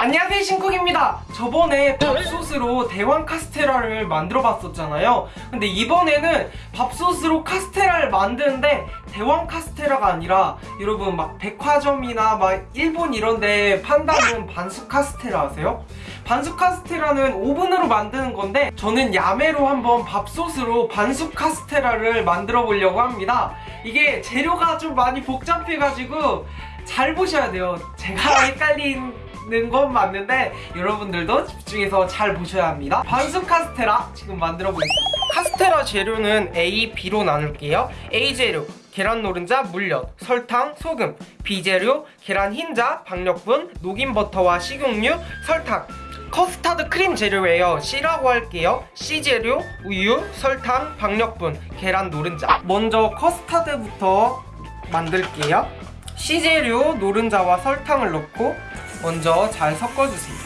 안녕하세요 신쿡입니다. 저번에 밥솥으로 대왕 카스테라를 만들어 봤었잖아요. 근데 이번에는 밥솥으로 카스테라를 만드는데 대왕 카스테라가 아니라 여러분 막 백화점이나 막 일본 이런데 판다는 반숙 카스테라 아세요? 반숙 카스테라는 오븐으로 만드는 건데 저는 야매로 한번 밥솥으로 반숙 카스테라를 만들어 보려고 합니다. 이게 재료가 좀 많이 복잡해가지고 잘 보셔야 돼요. 제가 헷갈리는 건 맞는데 여러분들도 집중해서 잘 보셔야 합니다. 반숙 카스테라 지금 만들어 보겠습니다. 카스테라 재료는 A, B로 나눌게요. A 재료 계란 노른자, 물엿, 설탕, 소금. B 재료 계란 흰자, 박력분, 녹인 버터와 식용유, 설탕. 커스타드 크림 재료예요. C라고 할게요. C 재료 우유, 설탕, 박력분, 계란 노른자. 먼저 커스타드부터 만들게요. C 재료 노른자와 설탕을 넣고 먼저 잘 섞어주세요.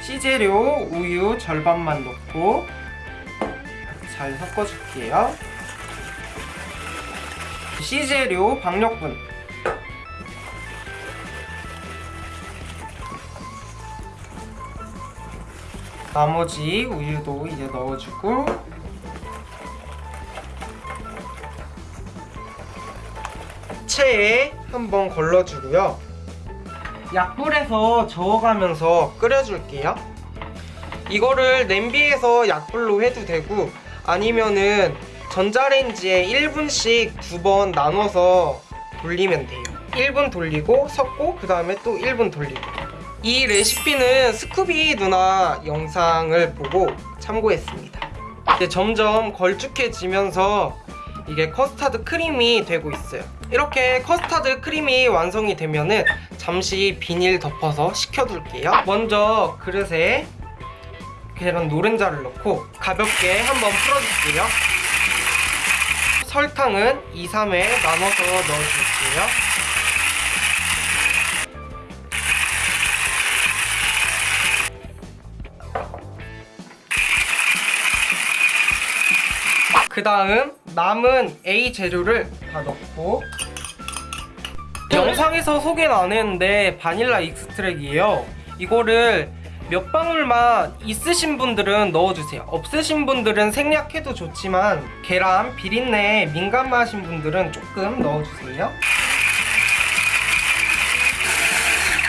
C 재료 우유 절반만 넣고 잘 섞어줄게요. C 재료 박력분. 나머지 우유도 이제 넣어주고 체에 한번 걸러주고요 약불에서 저어가면서 끓여줄게요. 이거를 냄비에서 약불로 해도 되고 아니면은 전자레인지에 1분씩 두 번 나눠서 돌리면 돼요. 1분 돌리고 섞고 그 다음에 또 1분 돌리고. 이 레시피는 스쿠비 누나 영상을 보고 참고했습니다. 이제 점점 걸쭉해지면서 이게 커스타드 크림이 되고 있어요. 이렇게 커스타드 크림이 완성이 되면은 잠시 비닐 덮어서 식혀둘게요. 먼저 그릇에 계란 노른자를 넣고 가볍게 한번 풀어줄게요. 설탕은 2, 3회 나눠서 넣어줄게요. 그 다음 남은 A 재료를 다 넣고 영상에서 소개는 안 했는데 바닐라 extract이에요. 이거를 몇 방울만 있으신 분들은 넣어주세요. 없으신 분들은 생략해도 좋지만 계란 비린내에 민감하신 분들은 조금 넣어주세요.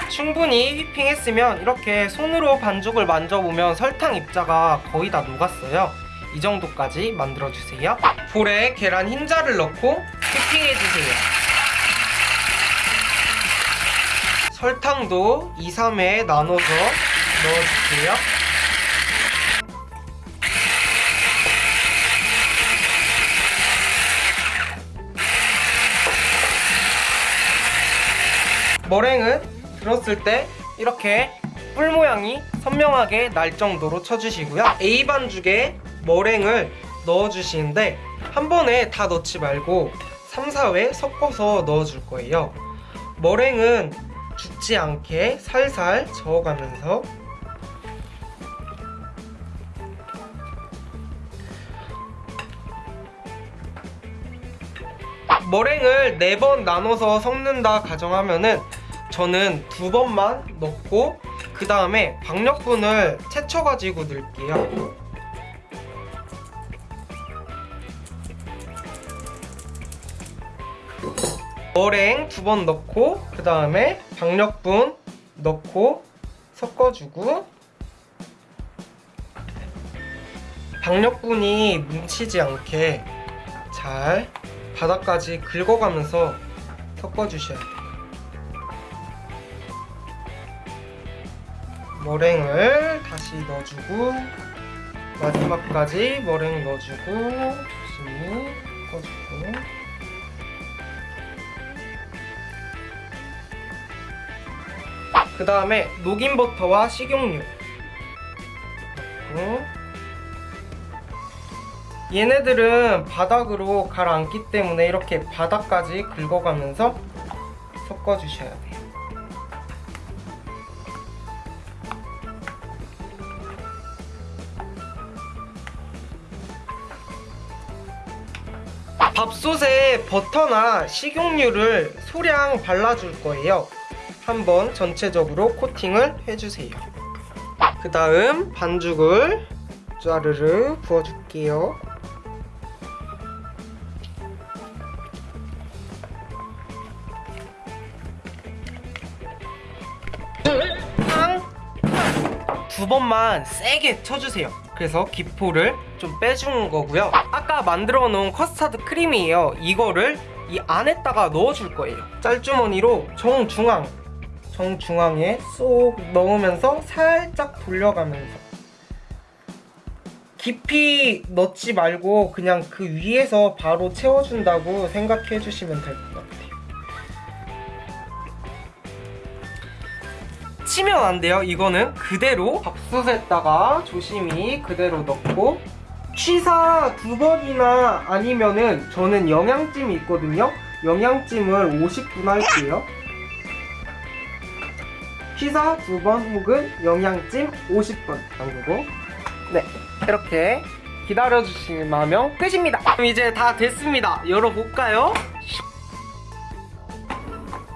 충분히 whipping했으면 이렇게 손으로 반죽을 만져보면 설탕 입자가 거의 다 녹았어요. 이 정도까지 만들어주세요. 볼에 계란 흰자를 넣고 휘핑해주세요 설탕도 2, 3회 나눠서 넣어줄게요. 머랭은 들었을 때 이렇게 뿔 모양이 선명하게 날 정도로 쳐주시고요. A 반죽에 머랭을 넣어주시는데 한 번에 다 넣지 말고 3, 4회 섞어서 넣어줄 거예요. 머랭은 죽지 않게 살살 저어가면서 머랭을 4번 나눠서 섞는다 가정하면은 저는 두 번만 넣고 그 다음에 박력분을 채쳐가지고 넣을게요 머랭 두 번 넣고 그 다음에 박력분 넣고 섞어주고. 박력분이 뭉치지 않게 잘 바닥까지 긁어가면서 섞어주셔야 돼요. 머랭을 다시 넣어주고 마지막까지 머랭 넣어주고 조심히 섞어주고 그 다음에 녹인 버터와 식용유. 얘네들은 바닥으로 가라앉기 때문에 이렇게 바닥까지 긁어가면서 섞어주셔야 돼요. 밥솥에 버터나 식용유를 소량 발라줄 거예요 한번 전체적으로 코팅을 해주세요. 그 다음 반죽을 짜르르 부어줄게요. 두 번만 세게 쳐주세요. 그래서 기포를 좀 빼주는 거고요. 아까 만들어 놓은 커스터드 크림이에요. 이거를 이 안에다가 넣어줄 거예요. 짤주머니로 정중앙, 정중앙에 쏙 넣으면서 살짝 돌려가면서 깊이 넣지 말고 그냥 그 위에서 바로 채워준다고 생각해 주시면 될 것 같아요. 치면 안 돼요. 이거는 그대로 밥솥에다가 조심히 그대로 넣고 취사 두 번이나 아니면은 저는 영양찜이 있거든요. 영양찜을 50분 할게요. 취사 두번 혹은 영양찜 50분 담그고 네 이렇게 기다려주시면 끝입니다. 그럼 이제 다 됐습니다. 열어볼까요?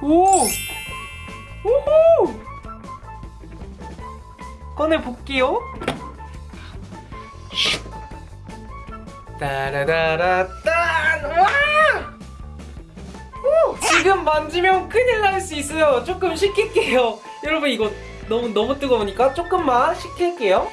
오! 오호! 꺼내 볼게요. 따라라라딴 와! 오! 지금 만지면 큰일 날 수 있어요. 조금 식힐게요. 여러분 이거 너무 너무 뜨거우니까 조금만 식힐게요.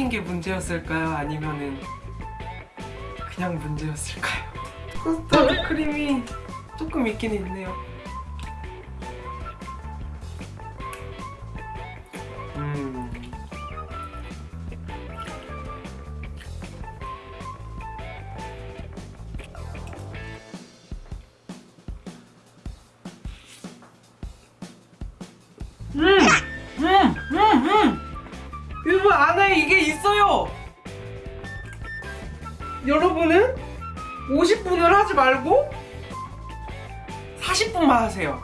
시킨 게 문제였을까요? 아니면은 그냥 문제였을까요? 커스터드 크림이 조금 있긴 있네요. 여러분 안에 이게 있어요. 여러분은 50분을 하지 말고 40분만 하세요.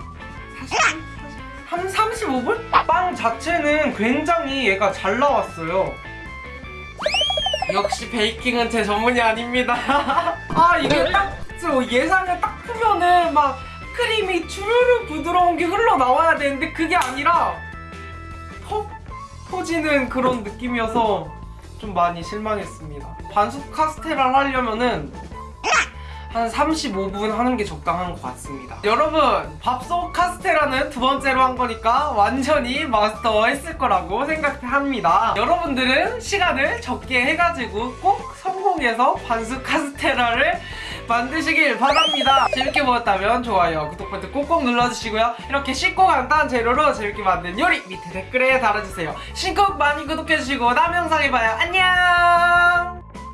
40분? 35분? 빵 자체는 굉장히 얘가 잘 나왔어요. 역시 베이킹은 제 전문이 아닙니다. 아 이게 딱저 예상을 딱 보면은 막 크림이 주르르 부드러운 게 흘러나와야 되는데 그게 아니라 퍽 퍼지는 그런 느낌이어서 좀 많이 실망했습니다. 반숙 카스테라를 하려면은 한 35분 하는 게 적당한 것 같습니다. 여러분, 밥솥 카스테라는 두 번째로 한 거니까 완전히 마스터했을 거라고 생각합니다. 여러분들은 시간을 적게 해가지고 꼭 성공해서 반숙 카스테라를 만드시길 바랍니다. 재밌게 보셨다면 좋아요, 구독 버튼 꼭꼭 눌러주시고요. 이렇게 쉽고 간단한 재료로 재밌게 만든 요리 밑에 댓글에 달아주세요. 신곡 많이 구독해주시고 다음 영상에 봐요. 안녕!